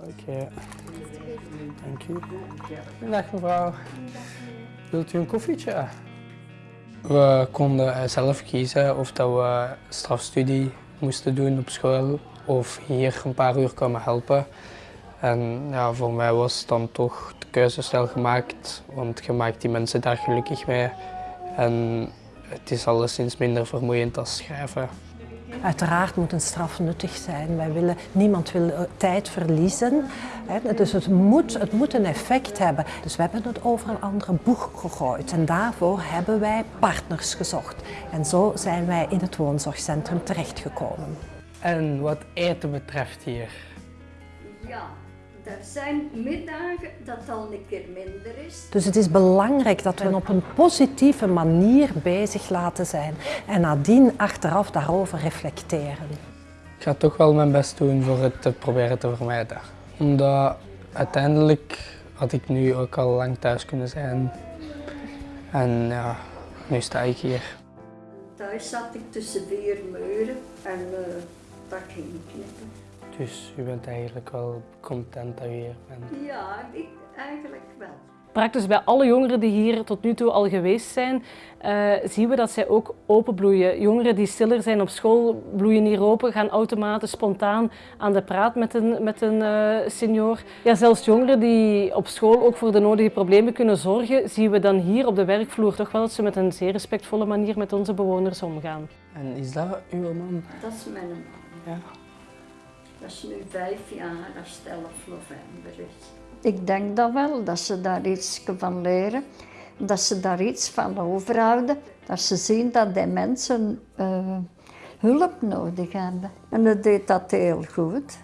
Oké, dank u. Dag mevrouw. Wilt u een koffietje? We konden zelf kiezen of dat we strafstudie moesten doen op school of hier een paar uur komen helpen. En ja, voor mij was dan toch de keuze snel gemaakt, want je maakt die mensen daar gelukkig mee. En het is alleszins minder vermoeiend als schrijven. Uiteraard moet een straf nuttig zijn. Wij willen, niemand wil eh, tijd verliezen. Hè. Dus het moet, het moet een effect hebben. Dus we hebben het over een andere boeg gegooid. En daarvoor hebben wij partners gezocht. En zo zijn wij in het woonzorgcentrum terechtgekomen. En wat eten betreft hier, Ja, er zijn middagen dat al een keer minder is. Dus het is belangrijk dat we op een positieve manier bezig laten zijn. En nadien achteraf daarover reflecteren. ik ga toch wel mijn best doen voor het te proberen te vermijden. Omdat uiteindelijk had ik nu ook al lang thuis kunnen zijn. En ja, nu sta ik hier. Thuis zat ik tussen vier muren en eh, dat ging niet knippen. Dus u bent eigenlijk wel content dat u hier bent. Ja, ik eigenlijk wel. Praktisch bij alle jongeren die hier tot nu toe al geweest zijn, eh, zien we dat zij ook openbloeien. Jongeren die stiller zijn op school bloeien hier open, gaan automatisch spontaan aan de praat met een, met een eh, senior. Ja, zelfs jongeren die op school ook voor de nodige problemen kunnen zorgen, zien we dan hier op de werkvloer toch wel dat ze met een zeer respectvolle manier met onze bewoners omgaan. En is dat uw man? Dat is mijn man. Ja. Dat is nu vijf jaar als het 11 november is. Ik denk dat wel, dat ze daar iets van leren. Dat ze daar iets van overhouden. Dat ze zien dat die mensen eh, hulp nodig hebben. En dat deed dat heel goed.